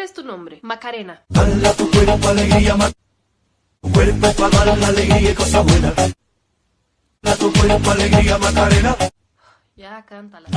¿Cuál es tu nombre? Macarena. Dala tu cuerpo alegría, ma- cuerpo para dar la alegría y cosas buenas. Dala tu cuerpo alegría, Macarena. Ya, cántala.